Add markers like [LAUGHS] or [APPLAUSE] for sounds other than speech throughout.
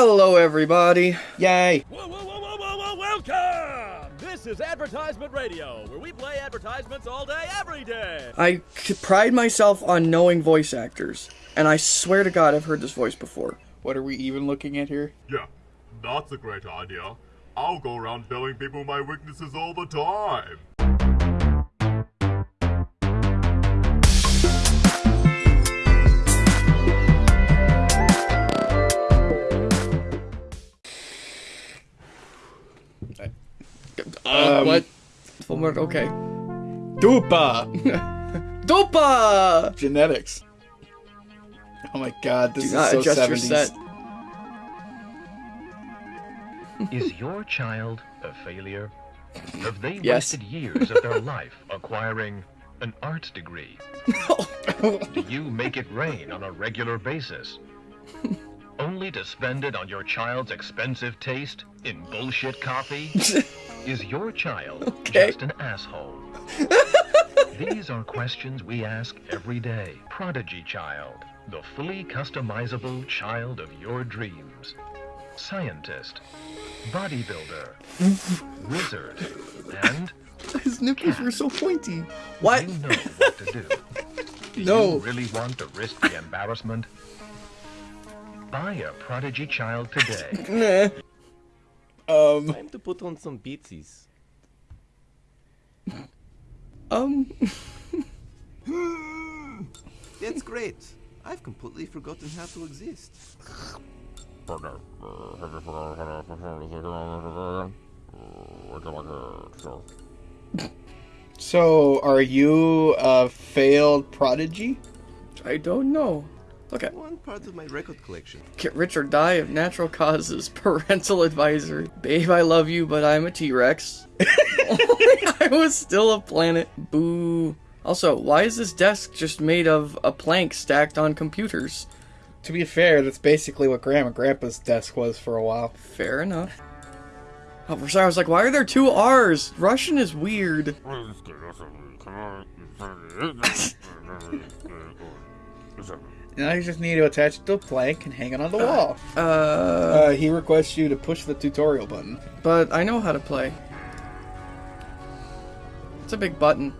Hello, everybody. Yay. Whoa, whoa, whoa, welcome! This is Advertisement Radio, where we play advertisements all day, every day. I pride myself on knowing voice actors, and I swear to God I've heard this voice before. What are we even looking at here? Yeah, that's a great idea. I'll go around telling people my weaknesses all the time. Uh, Um, what? Full word, okay. Dupa! [LAUGHS] Dupa. Genetics. Oh my god, this Do is not so adjust 70s. your set. Is your child a failure? Have they Yes. wasted years of their life acquiring an art degree? [LAUGHS] Do you make it rain on a regular basis? Only to spend it on your child's expensive taste in bullshit coffee? [LAUGHS] Is your child Okay. just an asshole? [LAUGHS] These are questions we ask every day. Prodigy child, the fully customizable child of your dreams. Scientist, bodybuilder, wizard, and His nipples were so pointy. What? you know what to do. [LAUGHS] Do No. you really want to risk the embarrassment? Buy a prodigy child today. [LAUGHS] Nah. Um, Time to put on some beatsies. Um, [LAUGHS] That's great. I've completely forgotten how to exist. so are you a failed prodigy? I don't know. Look at One part of my record collection. Get rich or die of natural causes. [LAUGHS] Parental advisory. Babe, I love you, but I'm a T-Rex. [LAUGHS] [LAUGHS] I was still a planet. Boo. Also, why is this desk just made of a plank stacked on computers? To be fair, that's basically what Grandma and Grandpa's desk was for a while. Fair enough. Oh, for sorry, I was like, why are there two R's? Russian is weird. Now you just need to attach it to a plank and hang it on the wall. Uh, Uh, he requests you to push the tutorial button. but I know how to play. It's a big button.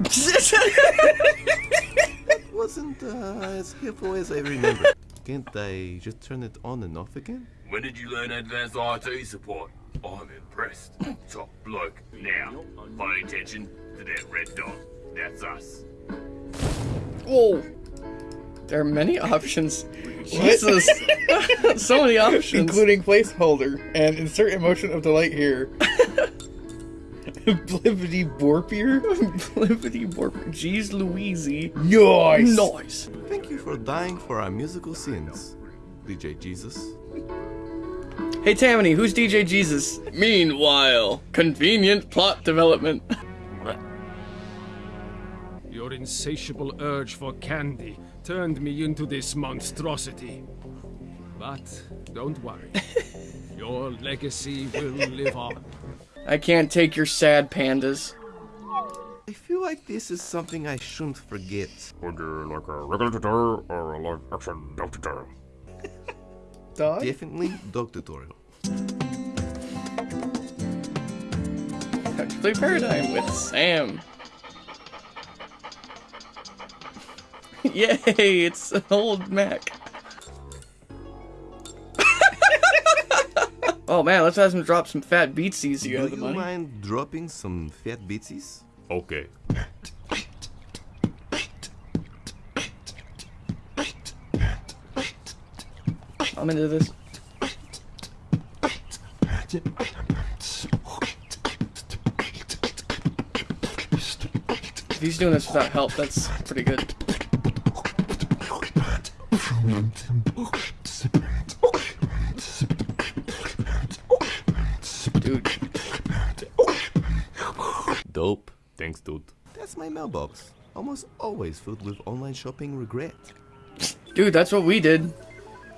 it [LAUGHS] Wasn't uh, as helpful as I remember. [LAUGHS] Can't I just turn it on and off again? When did you learn advanced IT support? I'm impressed. Top bloke. Now, pay attention to that red dot. That's us. Whoa. There are many options. Jesus. [LAUGHS] so many options. Including placeholder and insert emotion of delight here. [LAUGHS] Blippity Borpier? Blippity Borpier. Jeez Louise. Nice! Nice. Thank you for dying for our musical sins, DJ Jesus. Hey Tammany, who's DJ Jesus? Meanwhile, convenient plot development. [LAUGHS] Your insatiable urge for candy turned me into this monstrosity. But don't worry. [LAUGHS] Your legacy will live on. I can't take your sad pandas. I feel like this is something I shouldn't forget. Would you like a regular tutorial or a live action dog tutorial? [LAUGHS] Dog? Definitely dog tutorial. Play Paradigm with Sam. [LAUGHS] Yay, it's an old Mac. [LAUGHS] oh man, let's have him drop some fat beatsies. You Do have the you money? mind dropping some fat beatsies? Okay. I'm into this. If he's doing this without help, that's pretty good. Dude, Dope. Thanks, dude. That's my mailbox. Almost always filled with online shopping regret. dude, that's what we did.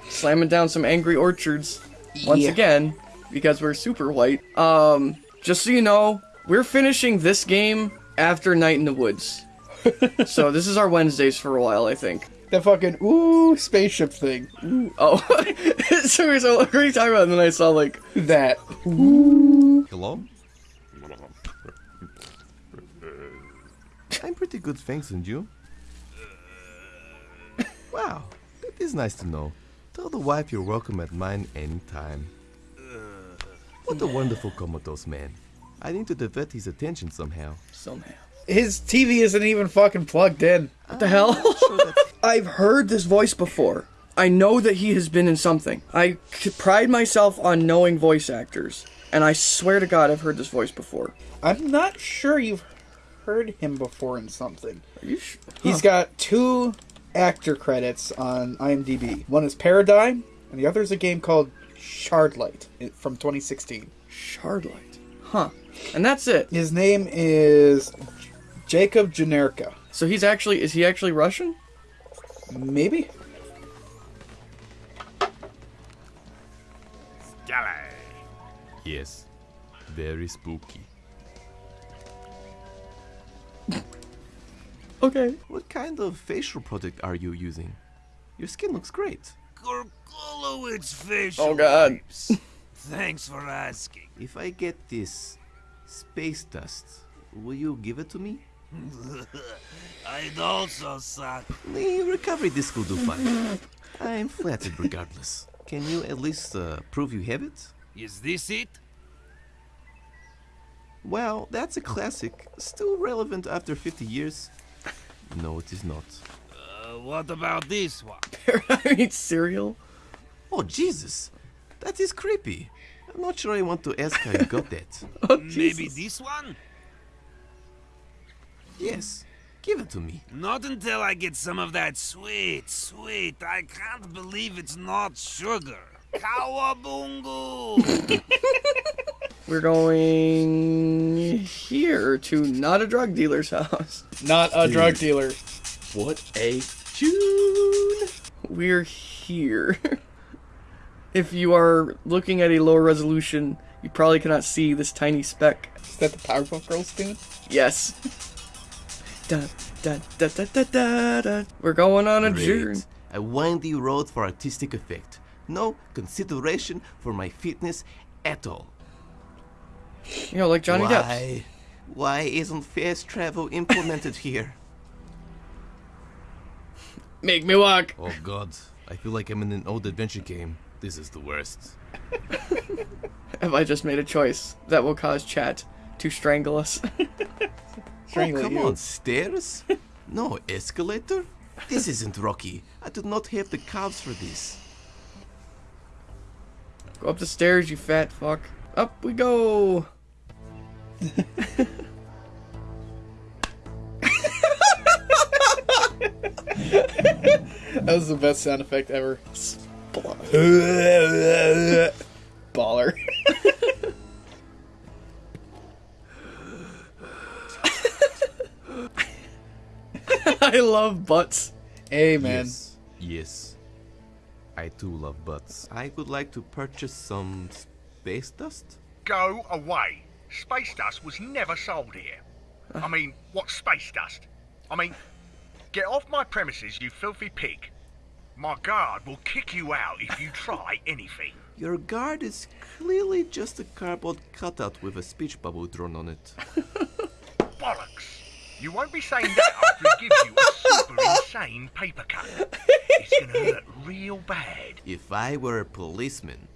Slamming down some angry orchards. Once Yeah. again, because we're super white. Um, just so you know, we're finishing this game after Night in the Woods. [LAUGHS] so this is our Wednesdays for a while, I think. That fucking ooh spaceship thing. Oh, [LAUGHS] so, so what are you talking about? And then I saw like That. Hello? I'm pretty good, thanks, and you? Wow, that is nice to know. Tell the wife you're welcome at mine anytime. What a wonderful comatose man. I need to divert his attention somehow. somehow. His TV isn't even fucking plugged in. What the hell? Sure that's I've heard this voice before. I know that he has been in something. I pride myself on knowing voice actors, and I swear to God, I've heard this voice before. I'm not sure you've heard him before in something. Are you? Sh- He's got two actor credits on IMDb. One is Paradigm, and the other is a game called Shardlight from 2016. Shardlight. Huh. And that's it. His name is Jacob Janerka. So he's actually is he actually Russian? Maybe? Yes, very spooky. Okay. What kind of facial product are you using? Your skin looks great. Gorgolowitz facial Oh God. wipes. [LAUGHS] Thanks for asking. If I get this space dust, will you give it to me? I'd also suck. The recovery disc will do fine. I'm flattered regardless. Can you at least uh, prove you have it? Is this it? Well, that's a classic. Still relevant after 50 years? No, it is not. Uh, what about this one? [LAUGHS] I eat cereal. Oh, Jesus! That is creepy. I'm not sure I want to ask how you got that. [LAUGHS] Oh, Maybe this one? Yes, give it to me. Not until I get some of that sweet, sweet. I can't believe it's not sugar. Kawabungu! [LAUGHS] We're going here to not a drug dealer's house. Not a drug dealer. What a tune! We're here. [LAUGHS] if you are looking at a lower resolution, you probably cannot see this tiny speck. Is that the Powerpuff Girls tune? Yes. Dun, dun, dun, dun, dun, dun, dun. We're going on a journey. Great. A windy road for artistic effect. No consideration for my fitness at all. You know, like Johnny Depp. Why? Why isn't fast travel implemented [LAUGHS] here? Make me walk. Oh god, I feel like I'm in an old adventure game. This is the worst. [LAUGHS] Have I just made a choice that will cause chat to strangle us? [LAUGHS] Strangle oh, come you. on, stairs? No escalator? This isn't Rocky. I do not have the calves for this. go up the stairs, you fat fuck. Up we go. That was the best sound effect ever. [LAUGHS] Baller. [LAUGHS] I love butts. Hey, man. Yes. Yes. I too love butts. I would like to purchase some space dust. Go away. Space dust was never sold here. I mean, what space dust? I mean, get off my premises, you filthy pig. My guard will kick you out if you try [LAUGHS] anything. Your guard is clearly just a cardboard cutout with a speech bubble drawn on it. [LAUGHS] Bollocks. You won't be saying that after he gives you a super insane paper cut. It's gonna hurt real bad. If I were a policeman,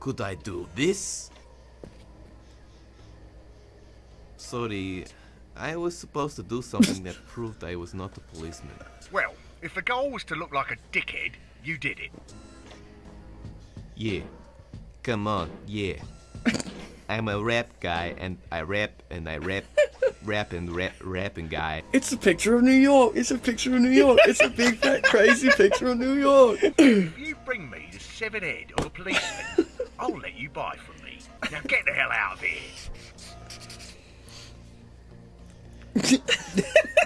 could I do this? Sorry, I was supposed to do something that [LAUGHS] proved I was not a policeman. Well, if the goal was to look like a dickhead, you did it. Yeah. Come on, yeah. [LAUGHS] I'm a rap guy and I rap and I rap, rap and rap, rapping guy. It's a picture of New York. It's a picture of New York. It's a big fat crazy picture of New York. If you bring me the severed head of a policeman, I'll let you buy from me. Now get the hell out of here. [LAUGHS]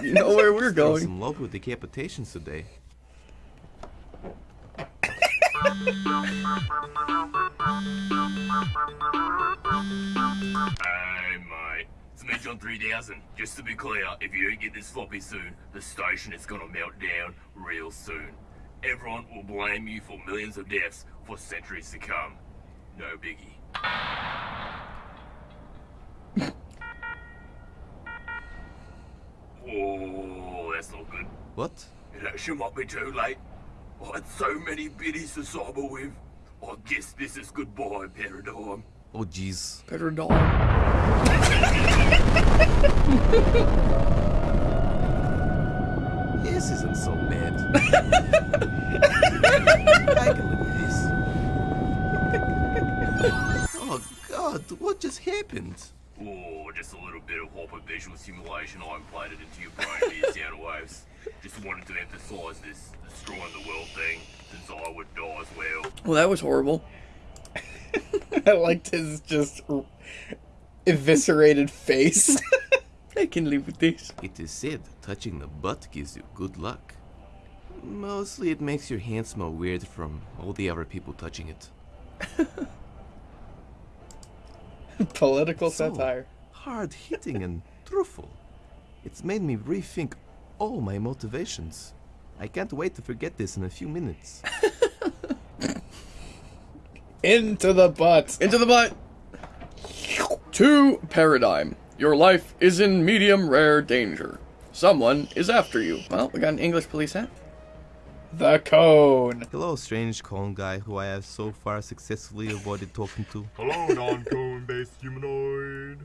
You know where we're Throw going. some love with decapitations today. [LAUGHS] Mate. Dimension 3000. Just to be clear, if you don't get this floppy soon, the station is gonna melt down real soon. Everyone will blame you for millions of deaths for centuries to come. No biggie. [LAUGHS] oh, that's not good. What? It actually might be too late. I had so many biddies to cyber with. I guess this is goodbye, Paradigm. Oh, jeez. Better dog. This isn't so bad. I can live with this. Oh, God, what just happened? Oh, just a little bit of hyper visual simulation I implanted into your brain via sound waves. Just wanted to emphasize this destroying the world thing, since I would die as well. Well, that was horrible. [LAUGHS] I liked his just eviscerated face. [LAUGHS] I can live with this. It is said touching the butt gives you good luck. Mostly it makes your hand smell weird from all the other people touching it. [LAUGHS] Political So satire. hard hitting and truthful. It's made me rethink all my motivations. I can't wait to forget this in a few minutes. Into the butt. Into the butt. To Paradigm. Your life is in medium rare danger. Someone is after you. Well, we got an English police hat. The cone. Hello, strange cone guy who I have so far successfully avoided talking to. Hello, non-cone based humanoid.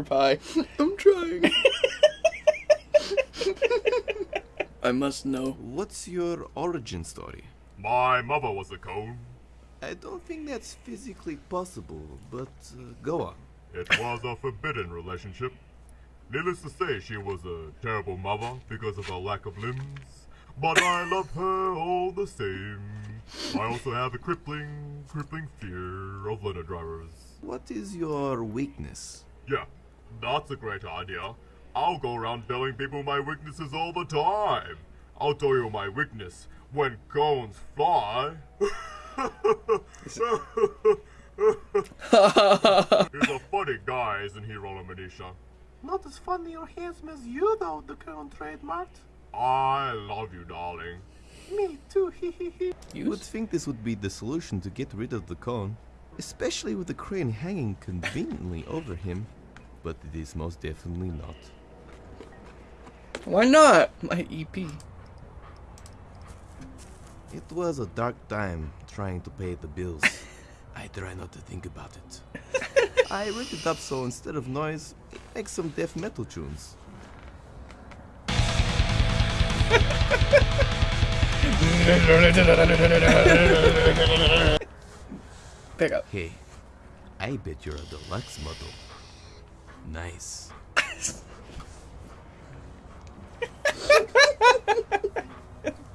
Chew your pie. [LAUGHS] I'm trying. [LAUGHS] I must know. What's your origin story? My mother was a cone. I don't think that's physically possible, but uh, go on. It was a forbidden relationship. Needless to say, she was a terrible mother because of her lack of limbs. But I love her all the same. I also have a crippling, crippling fear of litter drivers. What is your weakness? Yeah, that's a great idea. I'll go around telling people my weaknesses all the time. I'll tell you my weakness when cones fly. [LAUGHS] He's a funny guy, isn't he, Roller Medisha? Not as funny or handsome as you, though, the cone trademarked. I love you, darling. Me too, [LAUGHS] You would think this would be the solution to get rid of the cone, especially with the crane hanging conveniently over him, but it is most definitely not. Why not? My EP. It was a dark time trying to pay the bills. [LAUGHS] I try not to think about it. [LAUGHS] I rigged it up so instead of noise, it makes some death metal tunes. [LAUGHS] Pick up. Hey, I bet you're a deluxe model. Nice.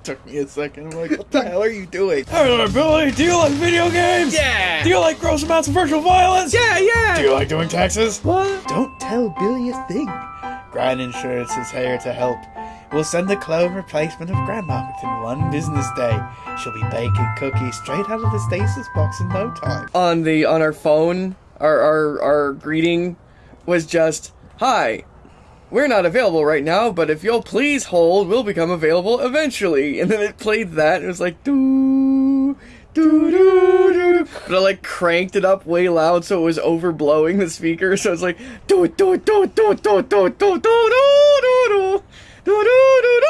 Took me a second. I'm like, what the hell are you doing? Hello, Billy. Do you like video games? Yeah. Do you like gross amounts of virtual violence? Yeah, yeah. Do you like doing taxes? What? Don't tell Billy a thing. Grand Insurance is here to help. We'll send a clone replacement of Grandma within one business day. She'll be baking cookies straight out of the stasis box in no time. On the on our phone, our our our greeting was just, "Hi, we're not available right now, but if you'll please hold, we'll become available eventually." And then it played that. It was like doo doo doo doo. But I like cranked it up way loud so it was overblowing the speaker. So it's like do it do it do it do it do it do it do it do it do do do do do do.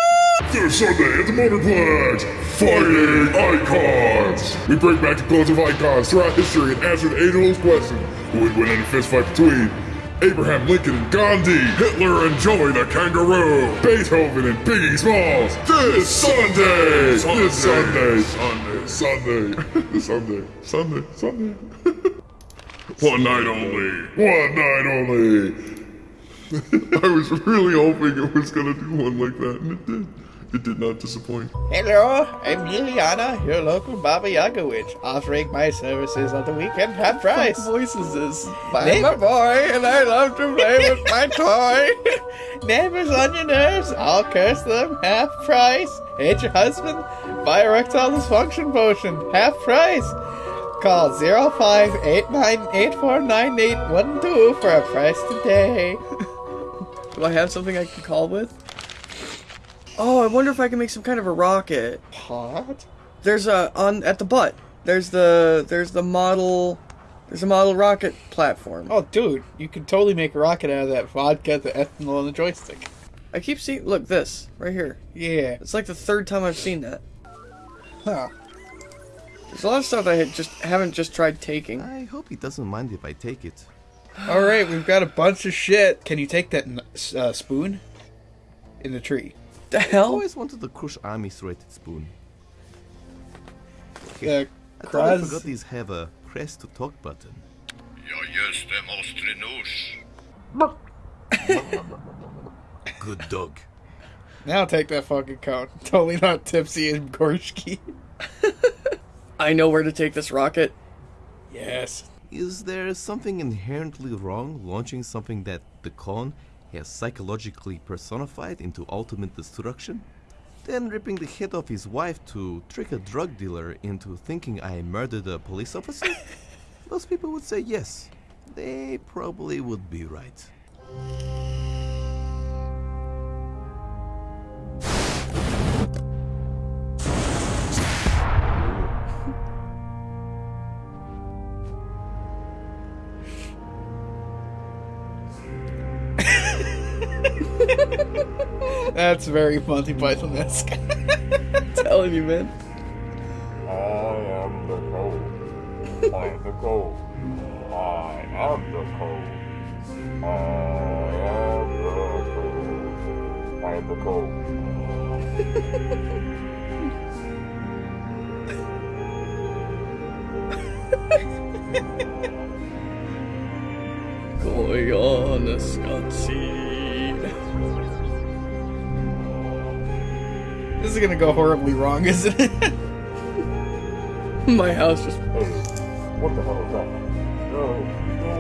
This Sunday at the Motorplex, Fighting Icons! We bring back the clones of icons throughout history and answer the age-old question, who would win in a fistfight between Abraham Lincoln and Gandhi, Hitler and Joey the Kangaroo, Beethoven and Biggie Smalls, this Sunday! This Sunday! Sunday, Sunday, This Sunday, Sunday, Sunday. [LAUGHS] One night only! One night only! [LAUGHS] I was really hoping it was gonna do one like that, and it did. It did not disappoint. Hello, I'm Liliana, your local Baba Yaga witch, offering my services on the weekend half price. What voice is this? I'm Name- a boy and I love to play with my [LAUGHS] toy. Neighbors on your nerves, I'll curse them, half price. Hate your husband? Buy erectile dysfunction potion, half price. Call 0589849812 for a price today. [LAUGHS] Do I have something I can call with? Oh, I wonder if I can make some kind of a rocket. Pot? There's a on at the butt. There's the there's the model there's a model rocket platform. Oh, dude, you could totally make a rocket out of that vodka, the ethanol, and the joystick. I keep seeing look this right here. Yeah. It's like the third time I've seen that. Huh. There's a lot of stuff I had just haven't just tried taking. I hope he doesn't mind if I take it. [GASPS] All right, we've got a bunch of shit. Can you take that uh, spoon in the tree? The I always wanted the Crush Army serrated spoon. Uh, I thought I forgot these have a press to talk button. Ja, just det måste du. Good dog. Now take that fucking cone. [LAUGHS] Totally not tipsy and Gorshki. [LAUGHS] I know where to take this rocket. Yes. Is there something inherently wrong launching something that the con has psychologically personified into ultimate destruction? Then ripping the head off his wife to trick a drug dealer into thinking I murdered a police officer? [LAUGHS] Most people would say yes. They probably would be right. That's very Monty Python esque. telling you, man. I am the code. I am the code. I am the code. I am the code. I am the code. Going on a Scotsy. is gonna go horribly wrong, isn't it? My house just. Hey, what the hell is that? No, no,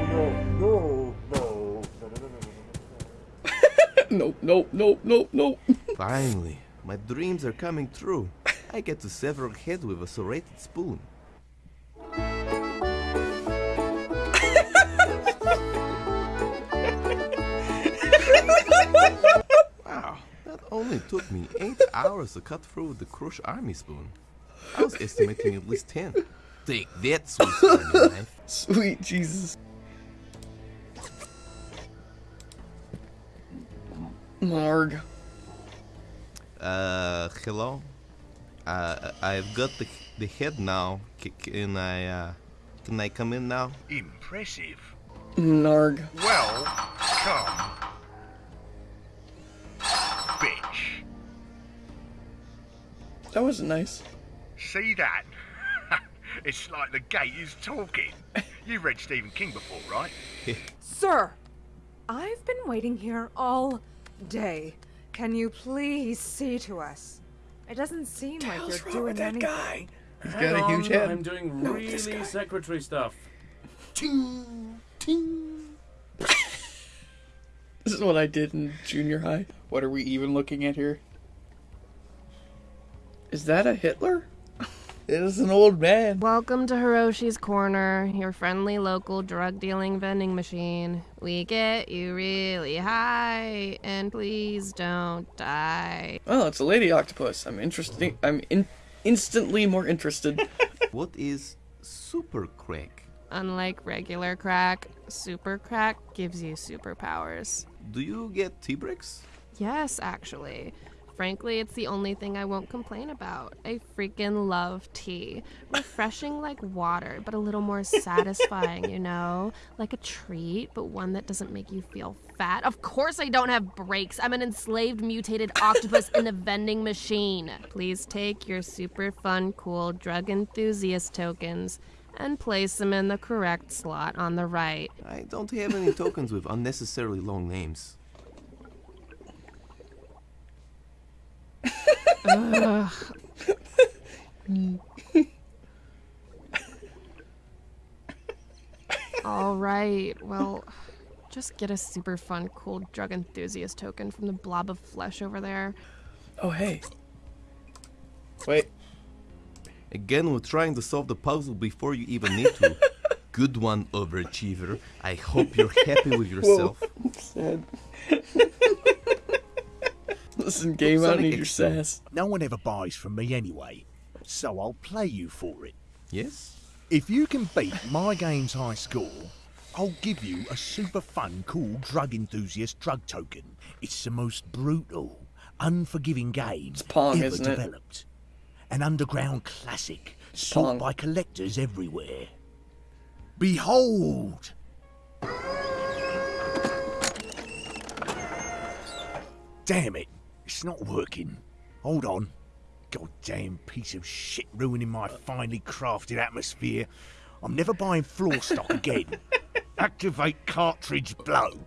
no, no, no. [LAUGHS] nope, nope, nope, nope, nope. Finally, my dreams are coming true. I get to sever a head with a serrated spoon. Only took me eight [LAUGHS] hours to cut through the Crush Army spoon. I was estimating at least ten. Take that, sweet army [LAUGHS] knife. Sweet Jesus. Marg. Uh, hello. Uh, I've got the the head now. C- can I uh, can I come in now? Impressive. Narg. Well, come. That wasn't nice. See that? [LAUGHS] it's like the gate is talking. [LAUGHS] You read Stephen King before, right? [LAUGHS] Sir, I've been waiting here all day. Can you please see to us? It doesn't seem like you're wrong doing with that anything. guy? He's Hang got a huge on, head. I'm doing No, really this guy. secretary stuff. This is what I did in junior high. What are we even looking at here? Is that a Hitler? It is an old man. Welcome to Hiroshi's Corner, your friendly local drug dealing vending machine. We get you really high, and please don't die. Oh, it's a lady octopus. I'm interesting. I'm in- instantly more interested. [LAUGHS] What is super crack? Unlike regular crack, super crack gives you superpowers. Do you get T-Bricks? Yes, actually. Frankly, it's the only thing I won't complain about. I freaking love tea. Refreshing like water, but a little more satisfying, you know? Like a treat, but one that doesn't make you feel fat. Of course, I don't have breaks. I'm an enslaved, mutated octopus in a vending machine. Please take your super fun, cool drug enthusiast tokens and place them in the correct slot on the right. I don't have any tokens with unnecessarily long names. Ugh. All right, well, just get a super fun, cool drug enthusiast token from the blob of flesh over there. Oh, hey. Wait. Again, we're trying to solve the puzzle before you even need to. [LAUGHS] Good one, overachiever. I hope you're happy with yourself. Sad. Listen, game, I don't need your sass. No one ever buys from me anyway, so I'll play you for it. Yes? If you can beat my game's high score, I'll give you a super fun, cool drug enthusiast drug token. It's the most brutal, unforgiving game Pong, ever isn't it? developed. An underground classic, Pong. sought by collectors everywhere. Behold! Damn it, it's not working. Hold on. Goddamn piece of shit ruining my finely crafted atmosphere. I'm never buying floor stock again. [LAUGHS] Activate cartridge blow.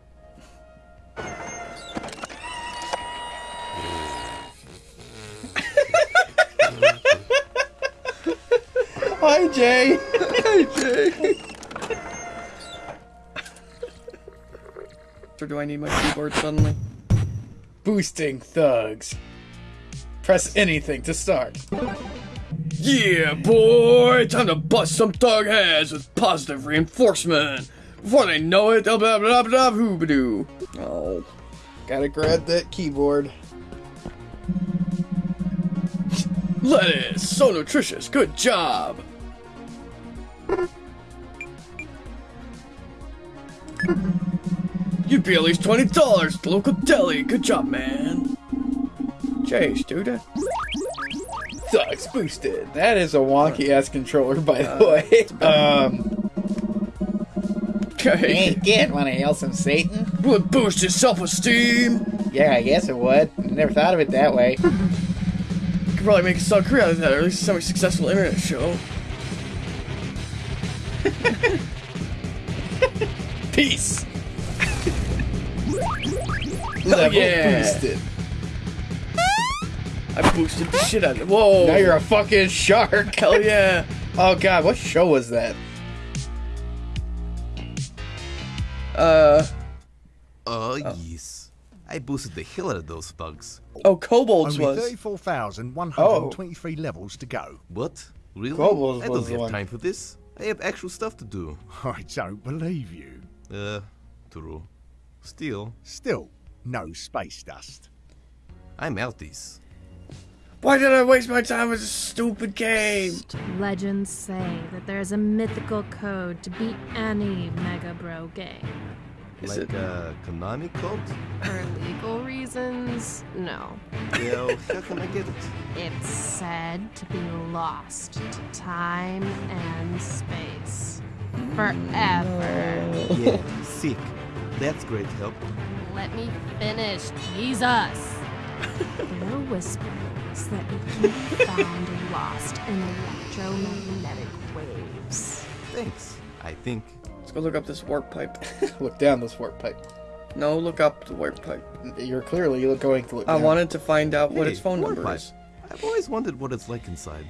Hi, Jay. Hi, Jay. or do I need my keyboard suddenly? Boosting thugs. Press anything to start. Yeah, boy! Time to bust some thug heads with positive reinforcement. Before they know it, they'll blah blah blah blah hoobadoo. Oh. Gotta grab that keyboard. Lettuce! So nutritious, good job! [LAUGHS] You'd be at least $20 at the local deli. Good job, man. Chase, dude. Sucks boosted. That is a wonky ass controller, by the way. Um. [LAUGHS] Okay. get wanna hail some Satan? Would boost his self-esteem. Yeah, I guess it would. Never thought of it that way. [LAUGHS] Could probably make a solid career out of that, or at least some successful internet show. [LAUGHS] Peace. Hell Level yeah. boosted. I boosted the shit out of it. Whoa. Now you're a fucking shark. Hell yeah. [LAUGHS] Oh god, what show was that? Uh. Oh, yes. I boosted the hell out of those bugs. Oh, Kobolds Only was. 34,123 levels to go. What? Really? Kobolds I don't the have one. time for this. I have actual stuff to do. [LAUGHS] I don't believe you. Uh, true. Still, Still, no space dust. I'm outies. Why did I waste my time with a stupid game? Legends say that there's a mythical code to beat any Mega Bro game. Is like it- a Konami code? For legal reasons, no. Well, how can I get it? It's said to be lost to time and space. Forever. Yeah, sick. That's great help. Let me finish, Jesus! [LAUGHS] there are whispers that we can be found lost in electromagnetic waves. Thanks. I think. Let's go look up this warp pipe. [LAUGHS] Look down this warp pipe. No, look up the warp pipe. You're clearly going to look I down. wanted to find out what its phone warp number pipe. is. I've always wondered what it's like inside.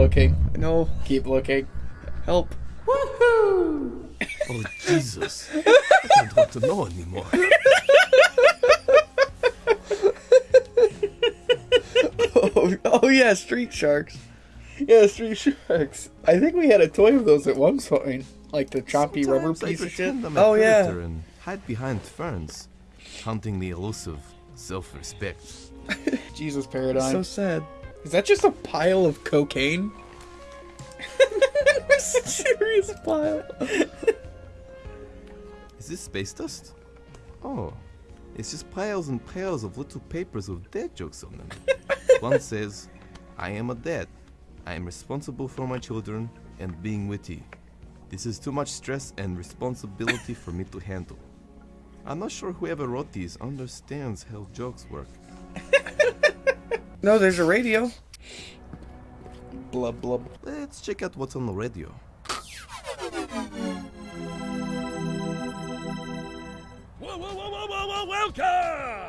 Looking. know. Keep looking. Help. Oh, Jesus. I don't want to know anymore. Oh, [LAUGHS] oh yeah, Street Sharks. Yeah, Street Sharks. I think we had a toy of those at one point. Like the choppy rubber Sometimes I piece of shit. pretend I'm a Oh, yeah. predator and hide behind ferns, hunting the elusive self-respect. [LAUGHS] Jesus So paradigm. sad. Is that just a pile of cocaine? [LAUGHS] a Serious pile. Is this space dust? Oh, it's just piles and piles of little papers with dad jokes on them. [LAUGHS] One says, I am a dad. I am responsible for my children and being witty. This is too much stress and responsibility for me to handle. I'm not sure whoever wrote these understands how jokes work. [LAUGHS] No, there's a radio. Blub blub. Let's check out what's on the radio. Whoa, whoa, whoa, whoa, whoa, whoa, welcome!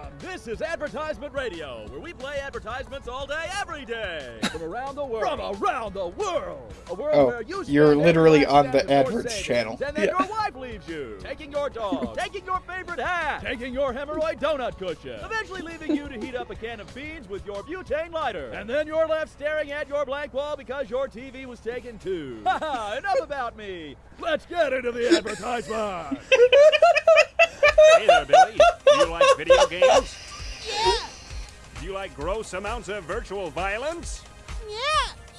This is Advertisement Radio, where we play advertisements all day, every day. From around the world. From around the world! A world Oh, where you you're literally on the cent of your AdWords channel. And then Yeah. your wife leaves you, taking your dog, [LAUGHS] taking your favorite hat, taking your hemorrhoid donut cushion, eventually leaving you to heat up a can of beans with your butane lighter. And then you're left staring at your blank wall because your TV was taken too. [LAUGHS] Haha, enough about me. Let's get into the advertisement. [LAUGHS] Hey there, Billy. Do you like video games? Yeah. Do you like gross amounts of virtual violence? Yeah,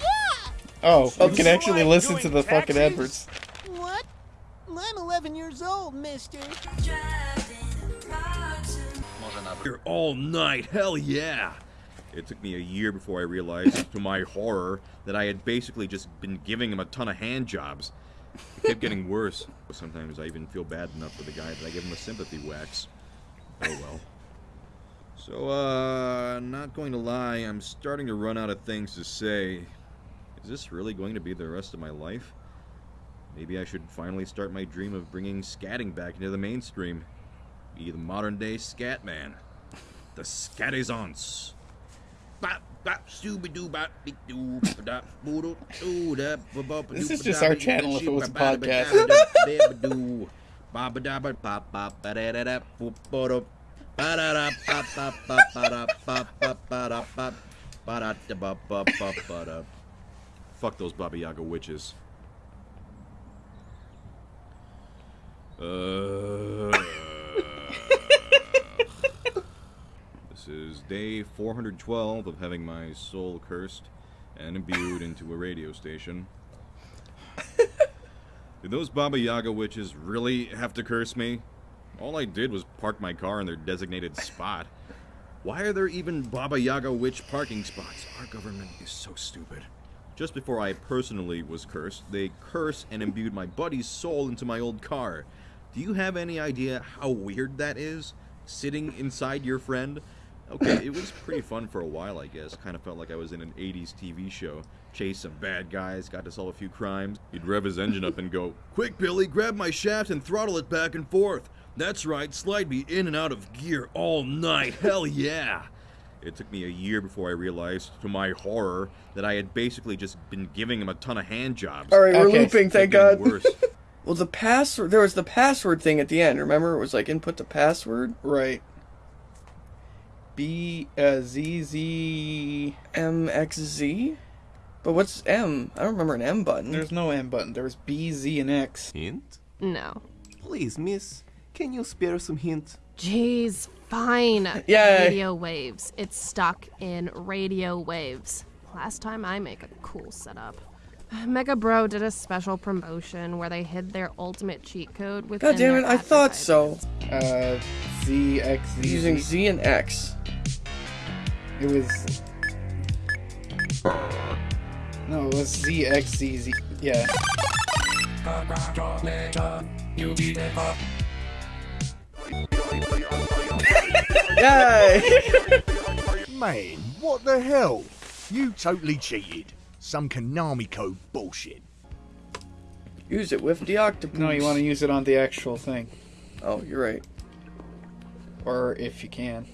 yeah. Oh, Do you can actually listen to doing the fucking taxes? adverts. What? I'm 11 years old, mister. Here all night, hell yeah! It took me a year before I realized, to my horror, that I had basically just been giving him a ton of hand jobs. It kept getting worse. Sometimes I even feel bad enough for the guy that I give him a sympathy wax. Oh well. So, uh, not going to lie, I'm starting to run out of things to say. Is this really going to be the rest of my life? Maybe I should finally start my dream of bringing scatting back into the mainstream. Be the modern day scat man. [LAUGHS] The scatizance. This is just our channel if it was a podcast. Fuck those Baba Yaga witches. This is day 412 of having my soul cursed and imbued into a radio station. Did those Baba Yaga witches really have to curse me? All I did was park my car in their designated spot. Why are there even Baba Yaga witch parking spots? Our government is so stupid. Just before I personally was cursed, they cursed and imbued my buddy's soul into my old car. Do you have any idea how weird that is? Sitting inside your friend? Okay, it was pretty fun for a while, I guess. Kind of felt like I was in an 80s TV show. Chase some bad guys, got to solve a few crimes. He'd rev his engine up and go, Quick, Billy, grab my shaft and throttle it back and forth. That's right, slide me in and out of gear all night. Hell yeah. It took me a year before I realized, to my horror, that I had basically just been giving him a ton of hand jobs. All right, we're Okay. looping. Thank God. getting Worse. [LAUGHS] well, the password. There was the password thing at the end. Remember, it was like input the password. Right. B uh, Z Z M X Z. But what's M? I don't remember an M button. There's no M button. There was B, Z, and X. Hint? No. Please, miss, can you spare some hint? Jeez, fine. Yay. Radio waves. It's stuck in radio waves. Last time I make a cool setup. Mega Bro did a special promotion where they hid their ultimate cheat code with. God damn it! I thought so. Uh, Z X Z. Using Z and X. It was. No, it was Z X Z Z. Yeah. Yay! Man, what the hell? You totally cheated. Some Konami code bullshit. Use it with the octopus. No, you want to use it on the actual thing. Oh, you're right. Or if you can.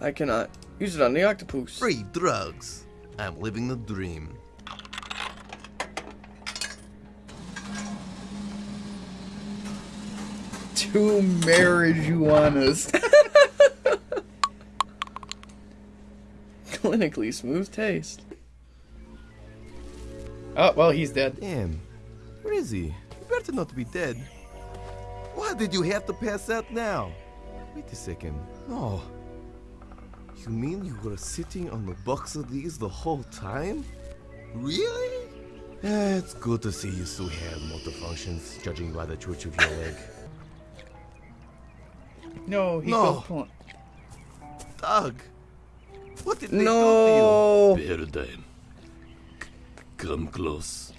I cannot use it on the octopus. Free drugs. I'm living the dream. Two marijuanas. [LAUGHS] Clinically smooth taste. Oh, well, he's dead. Damn. Where is he? He better not be dead. Why did you have to pass out now? Wait a second. No. You mean you were sitting on the box of these the whole time? Really? Yeah, it's good to see you still have motor functions, judging by the twitch of your leg. No, he No. killed Plant. Doug! What did they No. do to you? Paradigm. Come close.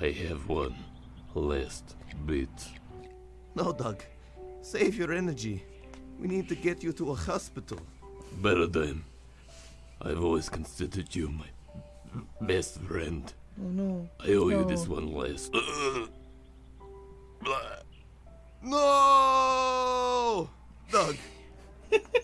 I have one last bit. No, Doug. Save your energy. We need to get you to a hospital. Paradigm. I've always considered you my best friend. Oh no. I owe you this one last. No! Doug,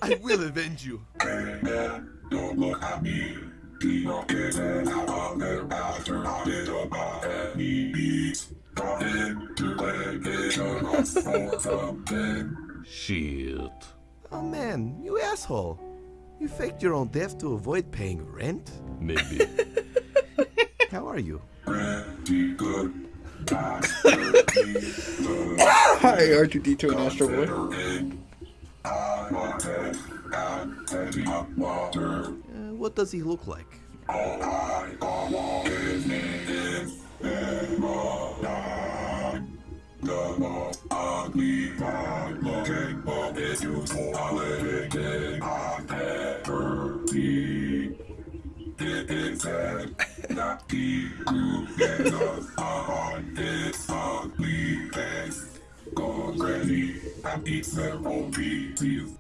I will avenge you. Don't look at me. Be not getting out of there after I did about any beats. Got into litigation for something. Shit. Oh man, you asshole. You faked your own death to avoid paying rent? Maybe. [LAUGHS] How are you? Pretty good. Hi, R2D2 and Astro Boy. Uh, what does he look like? Is the most ugly, bad looking, useful living eats several pieces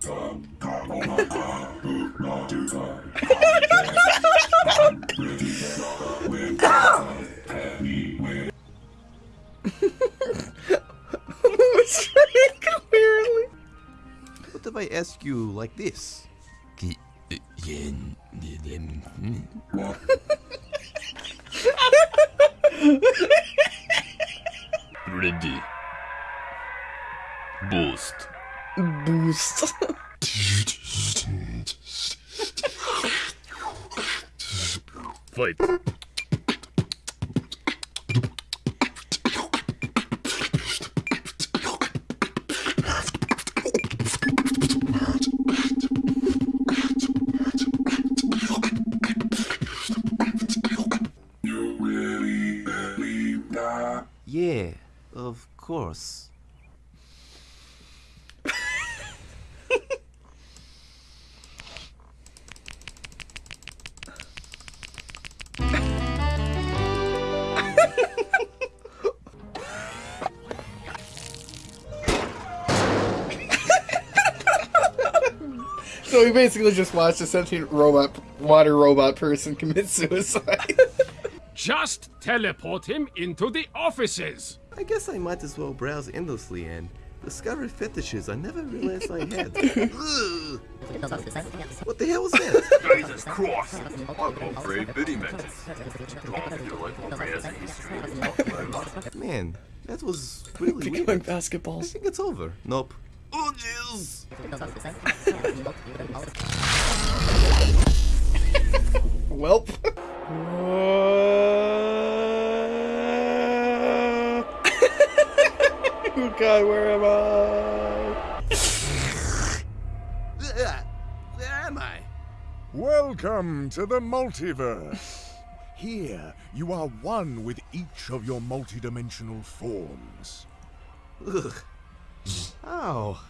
of course. So we basically just watched a sentient robot, water robot person commit suicide. Just teleport him into the offices. I guess I might as well browse endlessly and discover fetishes I never realized I had. [LAUGHS] What the hell was that? Jesus Christ! I've got three bitty matches. Do I have to do like more browsing history of top Man, that was really Becoming weird. basketballs. I think it's over. Nope. Oh, jeez. [LAUGHS] [LAUGHS] Welp. oh god, where am I? Where am I? Welcome to the multiverse. Here, you are one with each of your multidimensional forms. Ugh. Ow.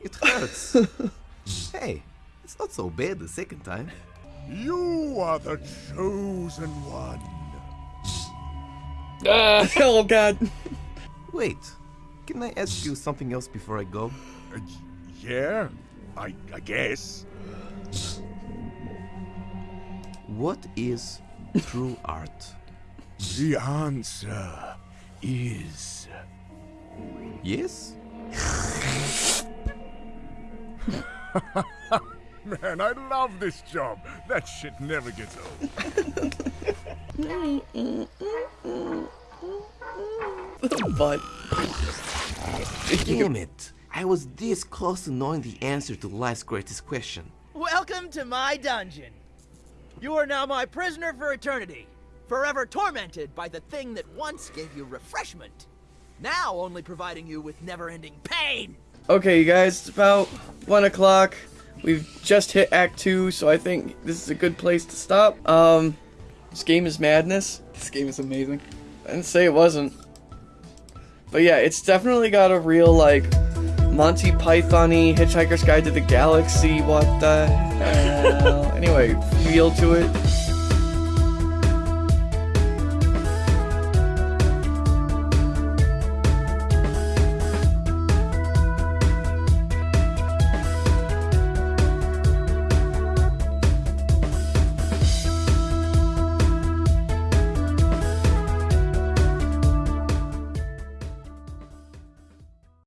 It hurts. [LAUGHS] hey, it's not so bad the second time. You are the chosen one. Ah, [LAUGHS] oh god. Wait, can I ask you something else before I go? Uh, yeah, I, I guess. What is true art? The answer is. Yes? [LAUGHS] Man, I love this job. That shit never gets old. [LAUGHS] but Damn it! I was this close to knowing the answer to life's greatest question. Welcome to my dungeon. You are now my prisoner for eternity, forever tormented by the thing that once gave you refreshment, now only providing you with never-ending pain. Okay, you guys, it's about one o'clock. We've just hit Act Two, so I think this is a good place to stop. Um, this game is madness. This game is amazing. I didn't say it wasn't. But yeah, it's definitely got a real like Monty Python-y Hitchhiker's Guide to the Galaxy. What the [LAUGHS] hell? anyway, feel to it.